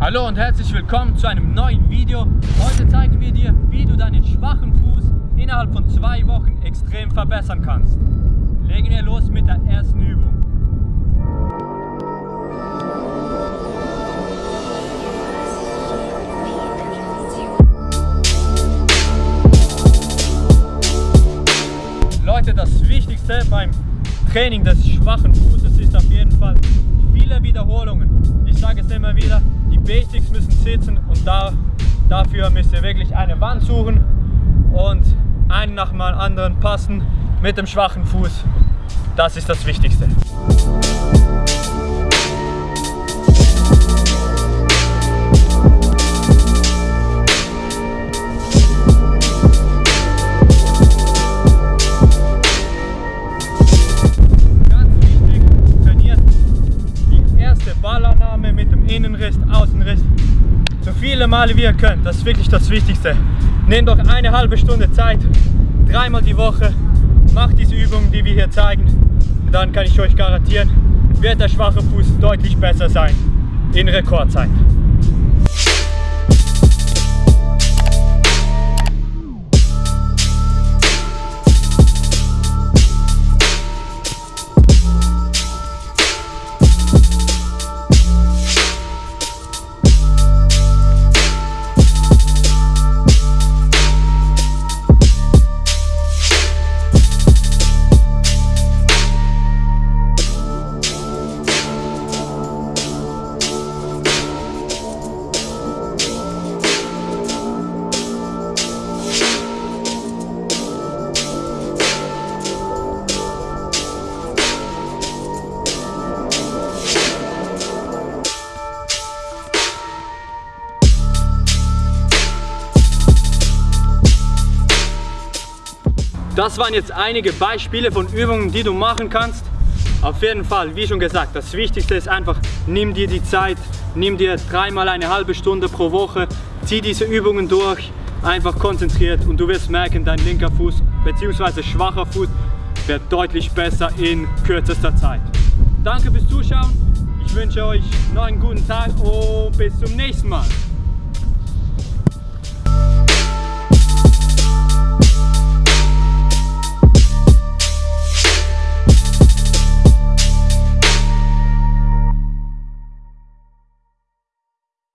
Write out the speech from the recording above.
Hallo und herzlich willkommen zu einem neuen Video. Heute zeigen wir dir, wie du deinen schwachen Fuß innerhalb von zwei Wochen extrem verbessern kannst. Legen wir los mit der ersten Übung. Leute, das Wichtigste beim Training des schwachen Fußes ist auf jeden Fall viele Wiederholungen. Ich sage es immer wieder, die Basics müssen sitzen und da, dafür müsst ihr wirklich eine Wand suchen und einen nach dem anderen passen mit dem schwachen Fuß. Das ist das Wichtigste. Innenriss, Außenriss. So viele Male wie ihr könnt, das ist wirklich das Wichtigste. Nehmt doch eine halbe Stunde Zeit, dreimal die Woche, macht diese Übungen, die wir hier zeigen. Dann kann ich euch garantieren, wird der schwache Fuß deutlich besser sein in Rekordzeit. Das waren jetzt einige Beispiele von Übungen, die du machen kannst. Auf jeden Fall, wie schon gesagt, das Wichtigste ist einfach, nimm dir die Zeit, nimm dir dreimal eine halbe Stunde pro Woche, zieh diese Übungen durch, einfach konzentriert und du wirst merken, dein linker Fuß bzw. schwacher Fuß wird deutlich besser in kürzester Zeit. Danke fürs Zuschauen, ich wünsche euch noch einen guten Tag und bis zum nächsten Mal.